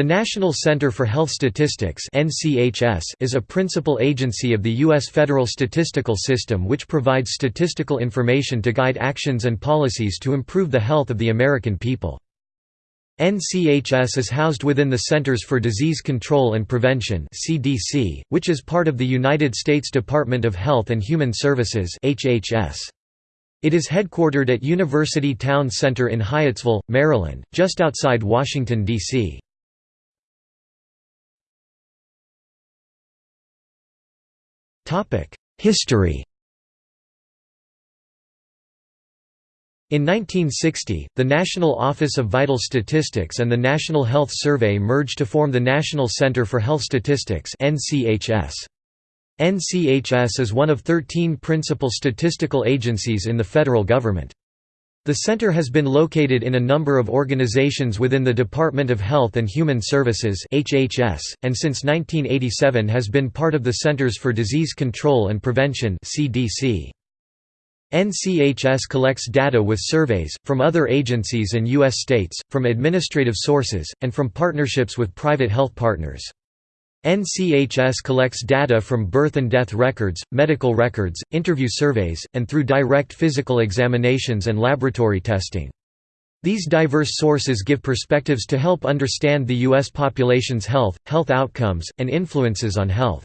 The National Center for Health Statistics is a principal agency of the U.S. federal statistical system which provides statistical information to guide actions and policies to improve the health of the American people. NCHS is housed within the Centers for Disease Control and Prevention which is part of the United States Department of Health and Human Services HHS. It is headquartered at University Town Center in Hyattsville, Maryland, just outside Washington, D.C. History In 1960, the National Office of Vital Statistics and the National Health Survey merged to form the National Center for Health Statistics NCHS. NCHS is one of 13 principal statistical agencies in the federal government. The center has been located in a number of organizations within the Department of Health and Human Services (HHS), and since 1987 has been part of the Centers for Disease Control and Prevention (CDC). NCHS collects data with surveys, from other agencies and U.S. states, from administrative sources, and from partnerships with private health partners. NCHS collects data from birth and death records, medical records, interview surveys, and through direct physical examinations and laboratory testing. These diverse sources give perspectives to help understand the U.S. population's health, health outcomes, and influences on health.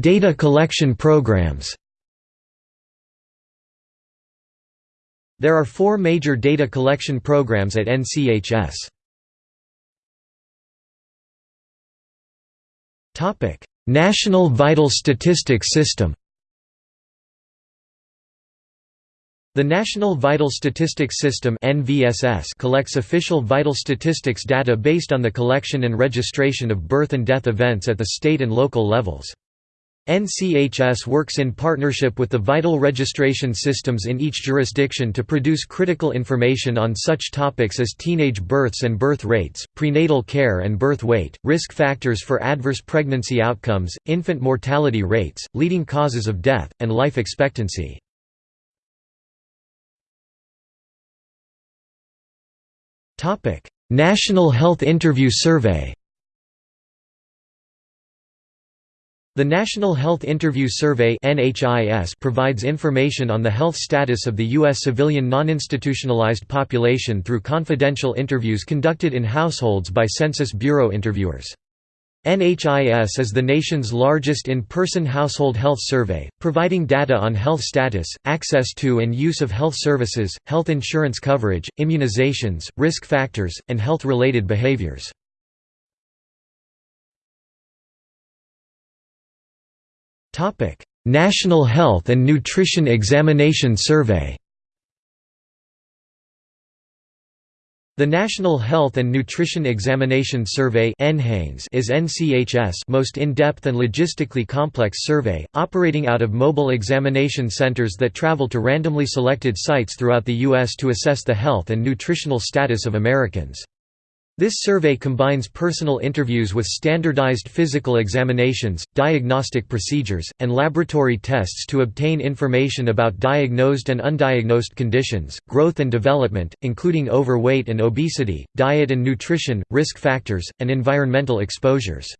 Data collection programs There are four major data collection programs at NCHS. National Vital Statistics System The National Vital Statistics System collects official vital statistics data based on the collection and registration of birth and death events at the state and local levels. NCHS works in partnership with the vital registration systems in each jurisdiction to produce critical information on such topics as teenage births and birth rates, prenatal care and birth weight, risk factors for adverse pregnancy outcomes, infant mortality rates, leading causes of death, and life expectancy. National Health Interview Survey The National Health Interview Survey provides information on the health status of the U.S. civilian non-institutionalized population through confidential interviews conducted in households by Census Bureau interviewers. NHIS is the nation's largest in-person household health survey, providing data on health status, access to and use of health services, health insurance coverage, immunizations, risk factors, and health-related behaviors. Topic: National Health and Nutrition Examination Survey. The National Health and Nutrition Examination Survey is NCHS most in-depth and logistically complex survey, operating out of mobile examination centers that travel to randomly selected sites throughout the U.S. to assess the health and nutritional status of Americans. This survey combines personal interviews with standardized physical examinations, diagnostic procedures, and laboratory tests to obtain information about diagnosed and undiagnosed conditions, growth and development, including overweight and obesity, diet and nutrition, risk factors, and environmental exposures.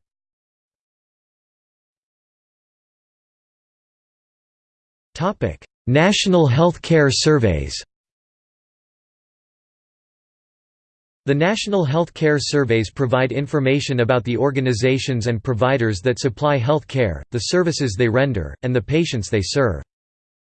National Health Care Surveys The National Health Care Surveys provide information about the organizations and providers that supply health care, the services they render, and the patients they serve.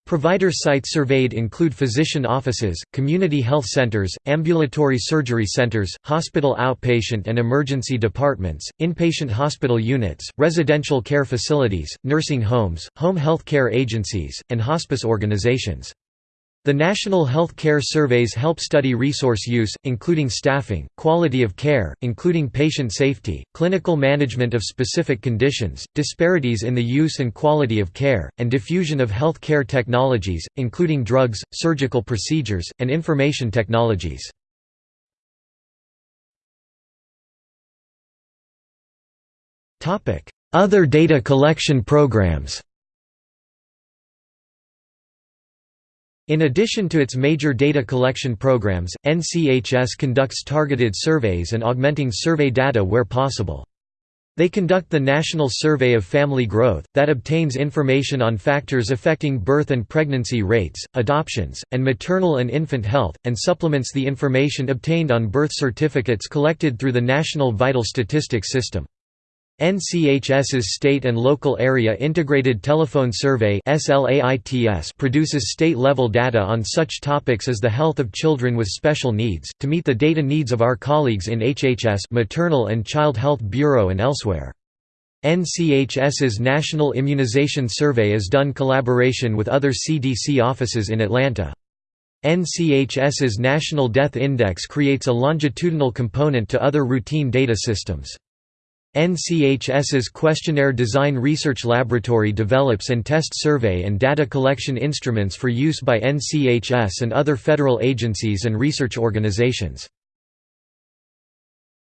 Provider sites surveyed include physician offices, community health centers, ambulatory surgery centers, hospital outpatient and emergency departments, inpatient hospital units, residential care facilities, nursing homes, home health care agencies, and hospice organizations. The National Health Care Surveys help study resource use, including staffing, quality of care, including patient safety, clinical management of specific conditions, disparities in the use and quality of care, and diffusion of health care technologies, including drugs, surgical procedures, and information technologies. Other data collection programs In addition to its major data collection programs, NCHS conducts targeted surveys and augmenting survey data where possible. They conduct the National Survey of Family Growth, that obtains information on factors affecting birth and pregnancy rates, adoptions, and maternal and infant health, and supplements the information obtained on birth certificates collected through the National Vital Statistics System. NCHS's State and Local Area Integrated Telephone Survey produces state-level data on such topics as the health of children with special needs, to meet the data needs of our colleagues in HHS Maternal and Child Health Bureau and elsewhere. NCHS's National Immunization Survey is done in collaboration with other CDC offices in Atlanta. NCHS's National Death Index creates a longitudinal component to other routine data systems. NCHS's Questionnaire Design Research Laboratory develops and test survey and data collection instruments for use by NCHS and other federal agencies and research organizations.